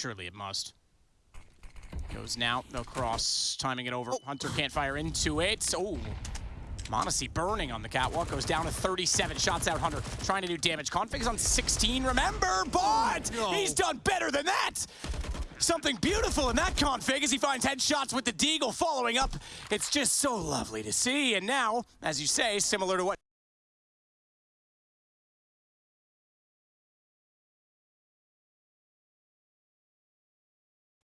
Surely it must. Goes now, no cross, timing it over. Oh. Hunter can't fire into it. Oh, Monacy burning on the catwalk, goes down to 37 shots out Hunter, trying to do damage. Config's on 16, remember, but oh, no. he's done better than that! Something beautiful in that config as he finds headshots with the Deagle following up. It's just so lovely to see, and now, as you say, similar to what